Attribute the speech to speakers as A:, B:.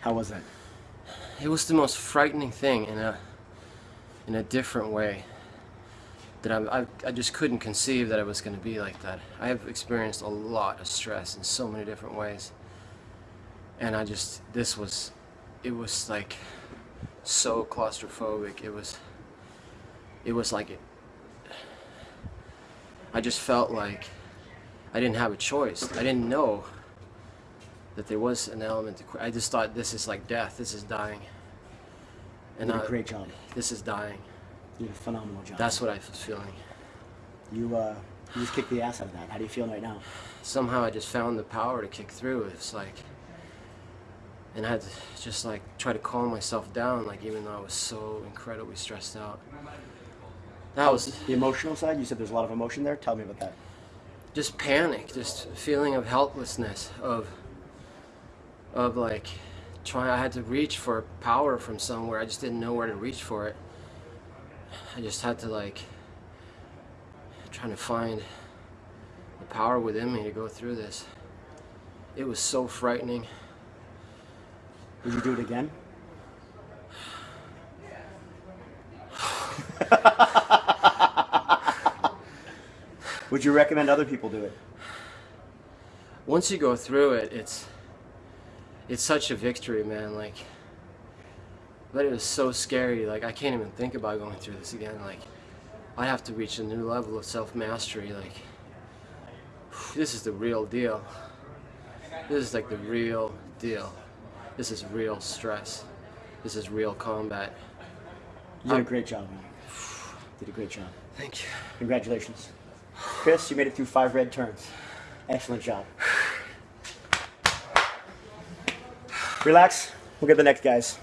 A: How was that?
B: It was the most frightening thing in a in a different way that I, I, I just couldn't conceive that it was going to be like that. I have experienced a lot of stress in so many different ways. And I just, this was, it was like so claustrophobic. It was, it was like, it, I just felt like I didn't have a choice. I didn't know that there was an element to. I just thought this is like death, this is dying.
A: And you did a great job.
B: This is dying.
A: You did a phenomenal job.
B: That's what I was feeling.
A: You, uh, you just kicked the ass out of that. How do you feel right now?
B: Somehow I just found the power to kick through. It's like, and I had to just like try to calm myself down, like even though I was so incredibly stressed out. That was
A: the emotional side. You said there's a lot of emotion there. Tell me about that.
B: Just panic, just feeling of helplessness, of of like trying. I had to reach for power from somewhere. I just didn't know where to reach for it. I just had to like trying to find the power within me to go through this. It was so frightening.
A: Would you do it again? Would you recommend other people do it?
B: Once you go through it, it's it's such a victory, man. Like but it was so scary. Like I can't even think about going through this again. Like I have to reach a new level of self-mastery. Like this is the real deal. This is like the real deal. This is real stress. This is real combat.
A: You did a great job, man. Did a great job.
B: Thank you.
A: Congratulations. Chris, you made it through five red turns. Excellent job. Relax. We'll get the next guys.